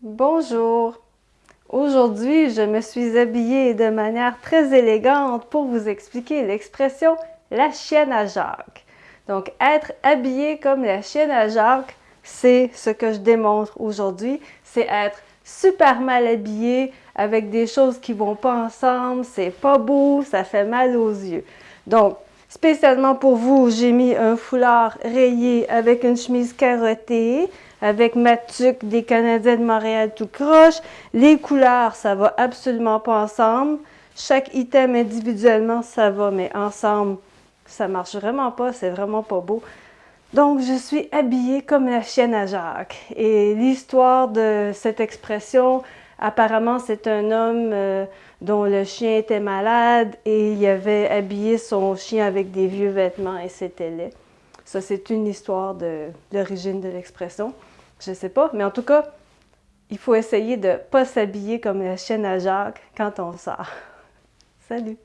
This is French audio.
Bonjour. Aujourd'hui, je me suis habillée de manière très élégante pour vous expliquer l'expression « la chienne à Jacques ». Donc, être habillé comme la chienne à Jacques, c'est ce que je démontre aujourd'hui. C'est être super mal habillé avec des choses qui vont pas ensemble, c'est pas beau, ça fait mal aux yeux. Donc, spécialement pour vous, j'ai mis un foulard rayé avec une chemise carottée, avec ma tuque des Canadiens de Montréal tout croche. Les couleurs, ça va absolument pas ensemble. Chaque item individuellement, ça va, mais ensemble, ça marche vraiment pas, c'est vraiment pas beau. Donc, je suis habillée comme la chienne à Jacques. Et l'histoire de cette expression, apparemment, c'est un homme euh, dont le chien était malade et il avait habillé son chien avec des vieux vêtements et c'était laid. Ça, c'est une histoire de l'origine de l'expression. Je sais pas, mais en tout cas, il faut essayer de ne pas s'habiller comme la chienne à Jacques quand on sort. Salut!